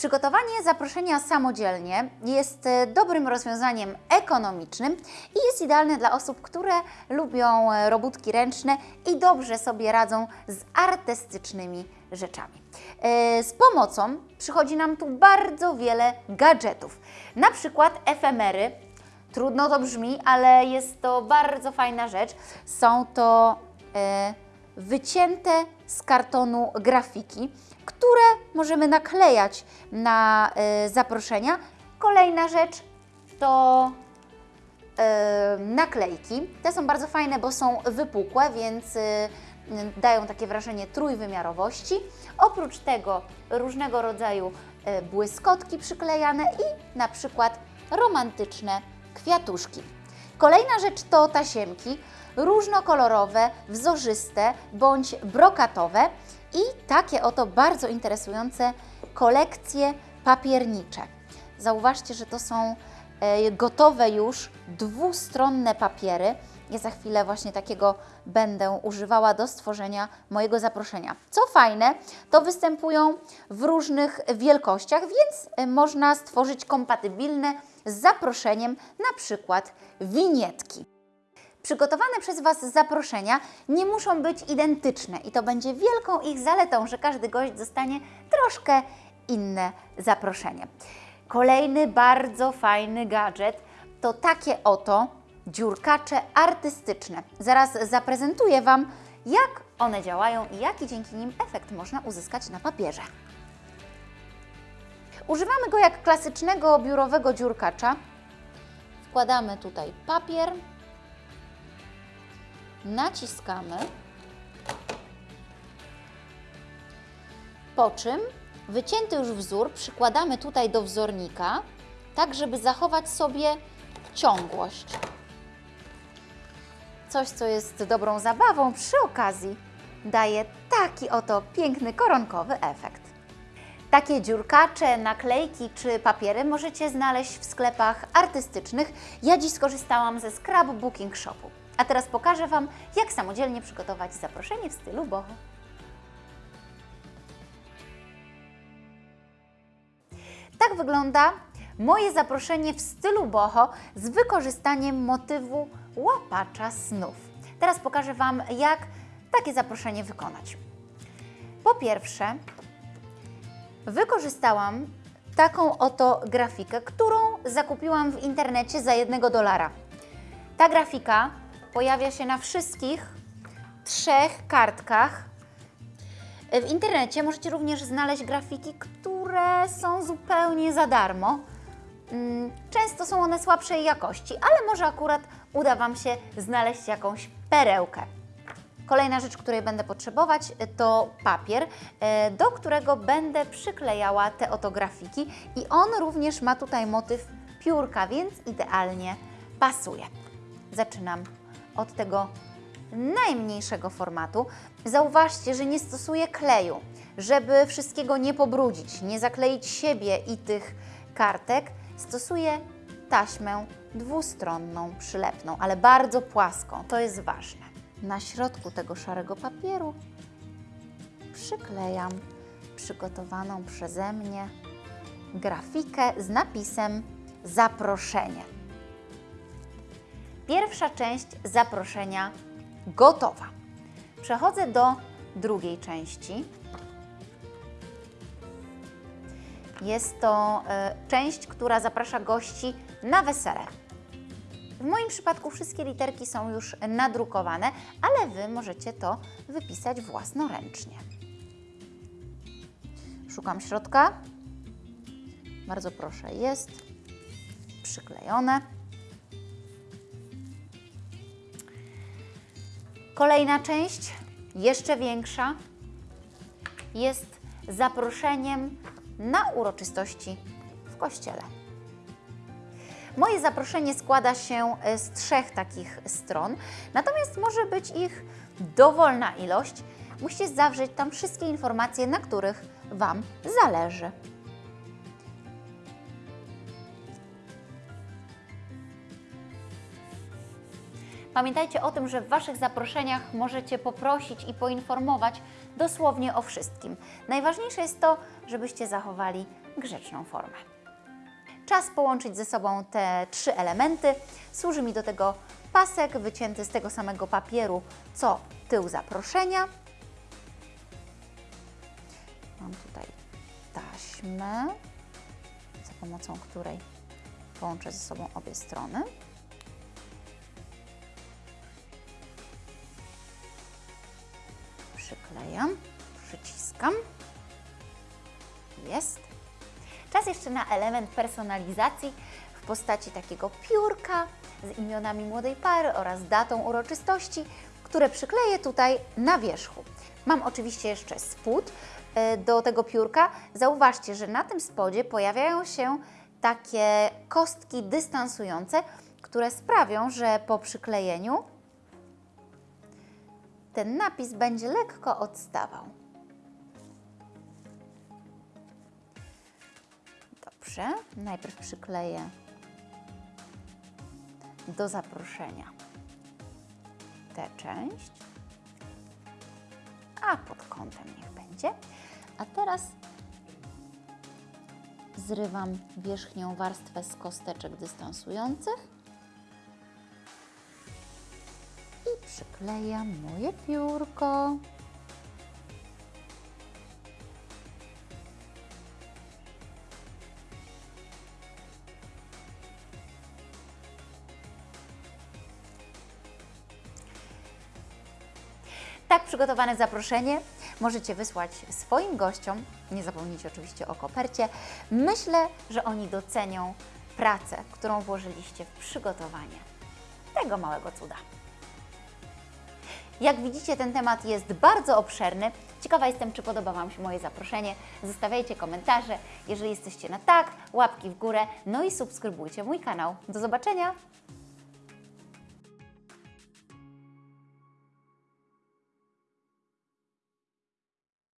Przygotowanie zaproszenia samodzielnie jest e, dobrym rozwiązaniem ekonomicznym i jest idealne dla osób, które lubią e, robótki ręczne i dobrze sobie radzą z artystycznymi rzeczami. E, Z pomocą przychodzi nam tu bardzo wiele gadżetów, na przykład efemery. Trudno to brzmi, ale jest to bardzo fajna rzecz. Są to e, wycięte z kartonu grafiki, które możemy naklejać na e, zaproszenia. Kolejna rzecz to e, naklejki. Te są bardzo fajne, bo są wypukłe, więc e, dają takie wrażenie trójwymiarowości. Oprócz tego różnego rodzaju e, błyskotki przyklejane i na przykład romantyczne kwiatuszki. Kolejna rzecz to tasiemki różnokolorowe, wzorzyste bądź brokatowe i takie oto bardzo interesujące kolekcje papiernicze. Zauważcie, że to są gotowe już dwustronne papiery. Ja za chwilę właśnie takiego będę używała do stworzenia mojego zaproszenia. Co fajne, to występują w różnych wielkościach, więc e, można stworzyć kompatybilne z zaproszeniem, na przykład winietki. Przygotowane przez Was zaproszenia nie muszą być identyczne i to będzie wielką ich zaletą, że każdy gość dostanie troszkę inne zaproszenie. Kolejny bardzo fajny gadżet to takie oto dziurkacze artystyczne. Zaraz zaprezentuję Wam, jak one działają i jaki dzięki nim efekt można uzyskać na papierze. Używamy go jak klasycznego biurowego dziurkacza. Wkładamy tutaj papier, naciskamy, po czym wycięty już wzór przykładamy tutaj do wzornika, tak żeby zachować sobie ciągłość. Coś, co jest dobrą zabawą, przy okazji daje taki oto piękny koronkowy efekt. Takie dziurkacze, naklejki czy papiery możecie znaleźć w sklepach artystycznych. Ja dziś skorzystałam ze Scrapbooking Shopu. A teraz pokażę Wam, jak samodzielnie przygotować zaproszenie w stylu boho. Tak wygląda moje zaproszenie w stylu boho z wykorzystaniem motywu łapacza snów. Teraz pokażę Wam, jak takie zaproszenie wykonać. Po pierwsze, wykorzystałam taką oto grafikę, którą zakupiłam w internecie za jednego dolara. Ta grafika pojawia się na wszystkich trzech kartkach. W internecie możecie również znaleźć grafiki, które są zupełnie za darmo. Mm, Często są one słabszej jakości, ale może akurat uda Wam się znaleźć jakąś perełkę. Kolejna rzecz, której będę potrzebować, to papier, e, do którego będę przyklejała te oto grafiki i on również ma tutaj motyw piórka, więc idealnie pasuje. Zaczynam od tego najmniejszego formatu. Zauważcie, że nie stosuję kleju, żeby wszystkiego nie pobrudzić, nie zakleić siebie i tych kartek. Stosuję taśmę dwustronną, przylepną, ale bardzo płaską. To jest ważne. Na środku tego szarego papieru przyklejam przygotowaną przeze mnie grafikę z napisem zaproszenie. Pierwsza część zaproszenia gotowa. Przechodzę do drugiej części. Jest to e, część, która zaprasza gości na wesele. W moim przypadku wszystkie literki są już nadrukowane, ale Wy możecie to wypisać własnoręcznie. Szukam środka. Bardzo proszę, jest przyklejone. Kolejna część, jeszcze większa, jest zaproszeniem na uroczystości w kościele. Moje zaproszenie składa się e, z trzech takich stron, natomiast może być ich dowolna ilość. Musicie zawrzeć tam wszystkie informacje, na których Wam zależy. Pamiętajcie o tym, że w Waszych zaproszeniach możecie poprosić i poinformować dosłownie o wszystkim. Najważniejsze jest to, żebyście zachowali grzeczną formę. Czas połączyć ze sobą te trzy elementy. Służy mi do tego pasek wycięty z tego samego papieru, co tył zaproszenia. Mam tutaj taśmę, za pomocą której połączę ze sobą obie strony. Przyklejam, przyciskam. Jest. Czas jeszcze na element personalizacji w postaci takiego piórka z imionami młodej pary oraz datą uroczystości, które przykleję tutaj na wierzchu. Mam oczywiście jeszcze spód e, do tego piórka. Zauważcie, że na tym spodzie pojawiają się takie kostki dystansujące, które sprawią, że po przyklejeniu ten napis będzie lekko odstawał. Dobrze, najpierw przykleję do zaproszenia tę część, a pod kątem niech będzie. A teraz zrywam wierzchnią warstwę z kosteczek dystansujących przyklejam moje piórko. Tak przygotowane zaproszenie możecie wysłać swoim gościom. Nie zapomnijcie oczywiście o kopercie. Myślę, że oni docenią pracę, którą włożyliście w przygotowanie tego małego cuda. Jak widzicie, ten temat jest bardzo obszerny. Ciekawa jestem, czy podoba Wam się moje zaproszenie. Zostawiajcie komentarze. Jeżeli jesteście na tak, łapki w górę, no i subskrybujcie mój kanał. Do zobaczenia!